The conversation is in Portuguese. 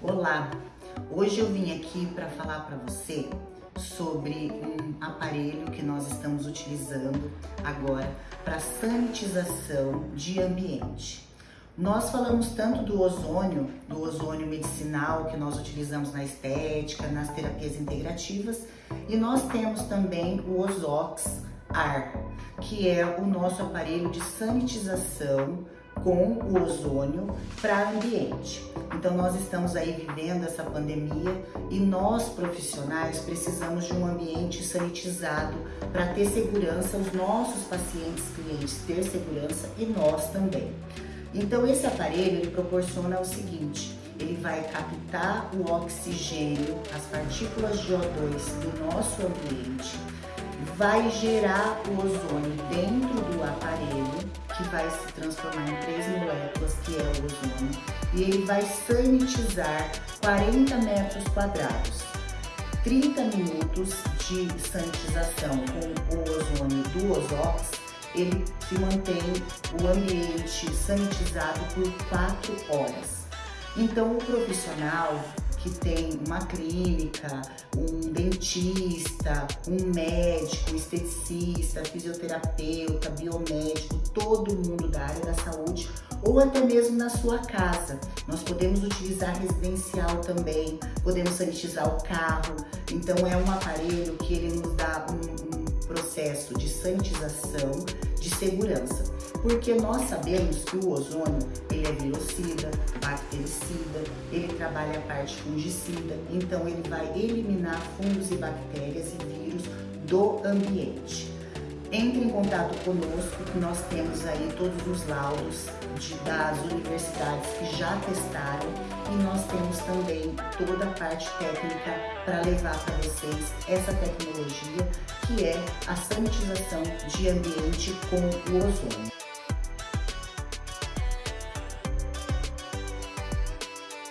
Olá, hoje eu vim aqui para falar para você sobre um aparelho que nós estamos utilizando agora para sanitização de ambiente. Nós falamos tanto do ozônio, do ozônio medicinal que nós utilizamos na estética, nas terapias integrativas, e nós temos também o Ozox Ar, que é o nosso aparelho de sanitização com o ozônio para ambiente. Então nós estamos aí vivendo essa pandemia e nós profissionais precisamos de um ambiente sanitizado para ter segurança, os nossos pacientes, clientes ter segurança e nós também. Então esse aparelho ele proporciona o seguinte, ele vai captar o oxigênio, as partículas de O2 do nosso ambiente, vai gerar o ozônio dentro do aparelho, que vai se transformar em três moléculas, que é o ozônio, e ele vai sanitizar 40 metros quadrados. 30 minutos de sanitização com o ozônio do Ozox, ele se mantém o ambiente sanitizado por 4 horas. Então o profissional que tem uma clínica, um dentista, um médico, esteticista, fisioterapeuta, biomédico, todo mundo da área da saúde ou até mesmo na sua casa. Nós podemos utilizar residencial também, podemos sanitizar o carro. Então é um aparelho que ele nos dá um, um processo de sanitização de segurança, porque nós sabemos que o ozônio ele é virocida, bactericida, ele trabalha a parte fungicida, então ele vai eliminar fungos e bactérias e vírus do ambiente. Entre em contato conosco, que nós temos aí todos os laudos de, das universidades que já testaram e nós temos também toda a parte técnica para levar para vocês essa tecnologia que é a sanitização de ambiente com o ozônio.